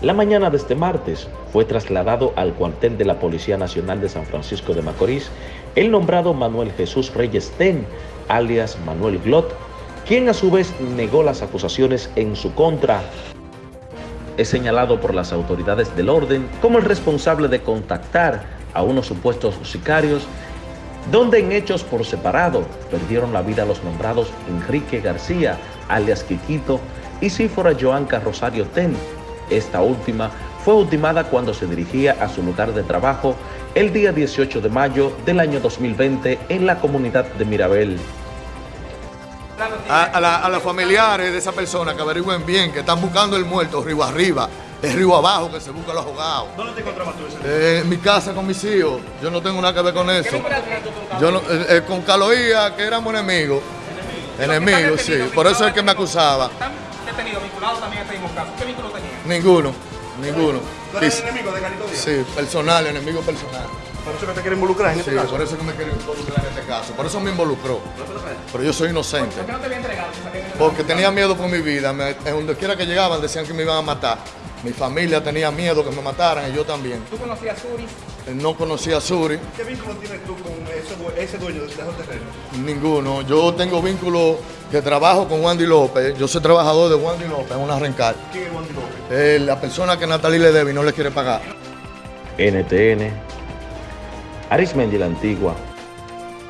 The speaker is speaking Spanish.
La mañana de este martes fue trasladado al cuartel de la Policía Nacional de San Francisco de Macorís el nombrado Manuel Jesús Reyes Ten, alias Manuel Glot, quien a su vez negó las acusaciones en su contra. Es señalado por las autoridades del orden como el responsable de contactar a unos supuestos sicarios, donde en hechos por separado perdieron la vida los nombrados Enrique García, alias Quiquito, y Sífora Joanca Rosario Ten, esta última fue ultimada cuando se dirigía a su lugar de trabajo el día 18 de mayo del año 2020 en la comunidad de Mirabel. A, los familiares de esa persona que averigüen bien, que están buscando el muerto río arriba, el río abajo que se busca los ahogados. ¿Dónde te encontrabas tú ese eh, En mi casa con mis hijos. Yo no tengo nada que ver con eso. ¿Qué Yo no, eh, eh, con Caloía, que éramos enemigos. Enemigos, sí. Por eso es que me acusaba. Detenidos vinculados también a este mismo caso? ¿Qué vínculo tenía? Ninguno, ninguno. ¿Tú eres enemigo de Carito Díaz? Sí, personal, enemigo personal. Por eso que te quiere involucrar en este sí, caso. por eso que me quiere involucrar en este caso. Por eso me involucró. Pero yo soy inocente. ¿Por qué no te había entregado? Porque tenía miedo por mi vida. Me, en donde quiera que llegaban decían que me iban a matar. Mi familia tenía miedo que me mataran y yo también. ¿Tú conocías a Suri? No conocía a Suri. ¿Qué vínculo tienes tú con ese, ese dueño de ese terreno? Ninguno. Yo tengo vínculo que trabajo con Wandy López. Yo soy trabajador de Wandy López en una rencar. ¿Quién es Wandy López? Eh, la persona que Natalie le debe y no le quiere pagar. NTN, Arismendi la Antigua,